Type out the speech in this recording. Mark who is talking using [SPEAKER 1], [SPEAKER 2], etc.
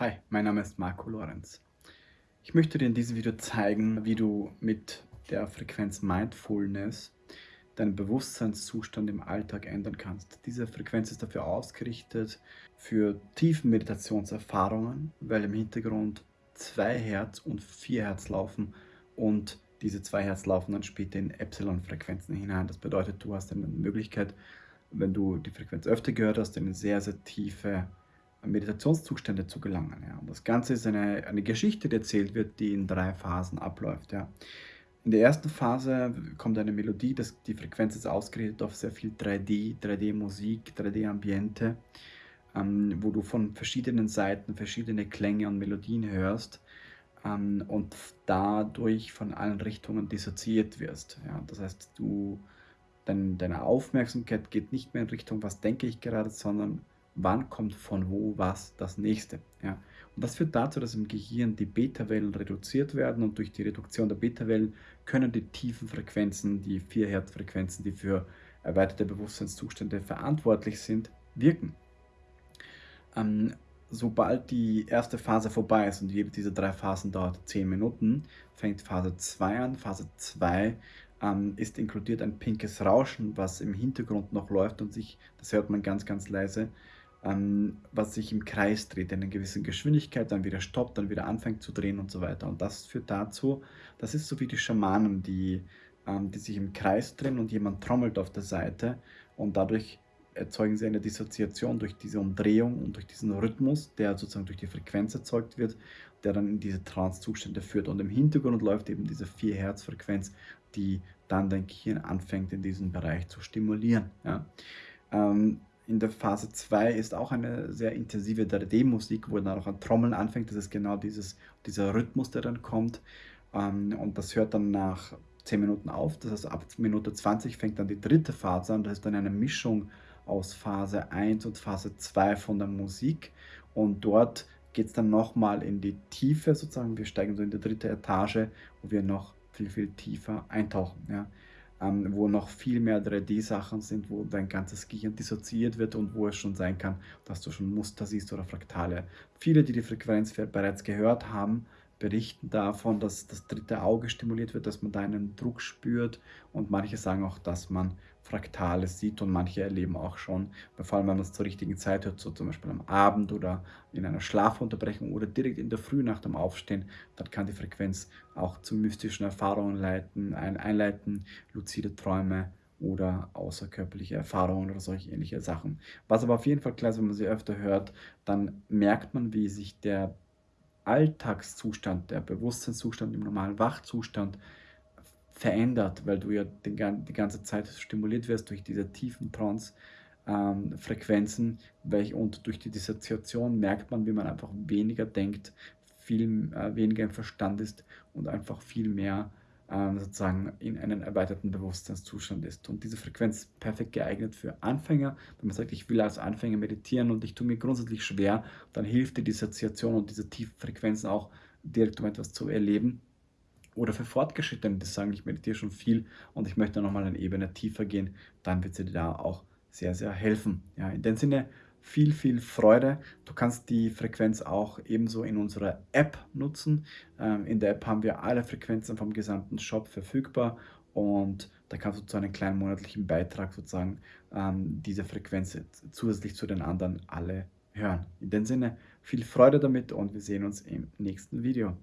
[SPEAKER 1] Hi, mein Name ist Marco Lorenz. Ich möchte dir in diesem Video zeigen, wie du mit der Frequenz Mindfulness deinen Bewusstseinszustand im Alltag ändern kannst. Diese Frequenz ist dafür ausgerichtet für tiefen Meditationserfahrungen, weil im Hintergrund zwei Hertz und vier Hertz laufen und diese zwei Hertz laufen dann später in Epsilon-Frequenzen hinein. Das bedeutet, du hast eine Möglichkeit, wenn du die Frequenz öfter gehört hast, eine sehr, sehr tiefe Meditationszustände zu gelangen. Ja. Und das Ganze ist eine, eine Geschichte, die erzählt wird, die in drei Phasen abläuft. Ja. In der ersten Phase kommt eine Melodie, das, die Frequenz ist ausgerichtet auf sehr viel 3D, 3D-Musik, 3D-Ambiente, ähm, wo du von verschiedenen Seiten verschiedene Klänge und Melodien hörst ähm, und dadurch von allen Richtungen dissoziiert wirst. Ja. Das heißt, du, dein, deine Aufmerksamkeit geht nicht mehr in Richtung, was denke ich gerade, sondern wann kommt von wo was das nächste. Ja. Und das führt dazu, dass im Gehirn die Beta-Wellen reduziert werden und durch die Reduktion der Beta-Wellen können die tiefen Frequenzen, die 4 Hertz-Frequenzen, die für erweiterte Bewusstseinszustände verantwortlich sind, wirken. Ähm, sobald die erste Phase vorbei ist und jede dieser drei Phasen dauert 10 Minuten, fängt Phase 2 an. Phase 2 ähm, ist inkludiert ein pinkes Rauschen, was im Hintergrund noch läuft und sich, das hört man ganz, ganz leise, ähm, was sich im Kreis dreht, in einer gewissen Geschwindigkeit, dann wieder stoppt, dann wieder anfängt zu drehen und so weiter. Und das führt dazu, das ist so wie die Schamanen, die, ähm, die sich im Kreis drehen und jemand trommelt auf der Seite und dadurch erzeugen sie eine Dissoziation durch diese Umdrehung und durch diesen Rhythmus, der sozusagen durch die Frequenz erzeugt wird, der dann in diese Trance-Zustände führt. Und im Hintergrund läuft eben diese 4 Hertz Frequenz, die dann dein Gehirn anfängt in diesem Bereich zu stimulieren. Ja. Ähm, in der Phase 2 ist auch eine sehr intensive 3D-Musik, wo dann auch ein Trommeln anfängt. Das ist genau dieses, dieser Rhythmus, der dann kommt. Ähm, und das hört dann nach 10 Minuten auf. Das heißt, ab Minute 20 fängt dann die dritte Phase an. Das ist dann eine Mischung aus Phase 1 und Phase 2 von der Musik. Und dort geht es dann nochmal in die Tiefe sozusagen. Wir steigen so in die dritte Etage, wo wir noch viel, viel tiefer eintauchen. Ja ähm, wo noch viel mehr 3D-Sachen sind, wo dein ganzes Gehirn dissoziiert wird und wo es schon sein kann, dass du schon Muster siehst oder Fraktale. Viele, die die Frequenz bereits gehört haben, berichten davon, dass das dritte Auge stimuliert wird, dass man da einen Druck spürt und manche sagen auch, dass man Fraktale sieht und manche erleben auch schon, vor allem wenn man es zur richtigen Zeit hört, so zum Beispiel am Abend oder in einer Schlafunterbrechung oder direkt in der Früh nach dem Aufstehen, dann kann die Frequenz auch zu mystischen Erfahrungen leiten, einleiten, luzide Träume oder außerkörperliche Erfahrungen oder solche ähnliche Sachen. Was aber auf jeden Fall klar ist, wenn man sie öfter hört, dann merkt man, wie sich der Alltagszustand, der Bewusstseinszustand im normalen Wachzustand verändert, weil du ja die, ganze Zeit stimuliert wirst durch diese tiefen Trance-Frequenzen ähm, und durch die Dissoziation merkt man, wie man einfach weniger denkt, viel äh, weniger im Verstand ist und einfach viel mehr sozusagen in einen erweiterten Bewusstseinszustand ist. Und diese Frequenz ist perfekt geeignet für Anfänger. Wenn man sagt, ich will als Anfänger meditieren und ich tue mir grundsätzlich schwer, dann hilft die Dissoziation und diese tiefen auch direkt, um etwas zu erleben. Oder für Fortgeschrittene, die sagen, ich meditiere schon viel und ich möchte nochmal eine Ebene tiefer gehen, dann wird sie dir da auch sehr, sehr helfen. Ja, in dem Sinne, viel, viel Freude. Du kannst die Frequenz auch ebenso in unserer App nutzen. Ähm, in der App haben wir alle Frequenzen vom gesamten Shop verfügbar und da kannst du zu einem kleinen monatlichen Beitrag sozusagen ähm, diese Frequenz zusätzlich zu den anderen alle hören. In dem Sinne, viel Freude damit und wir sehen uns im nächsten Video.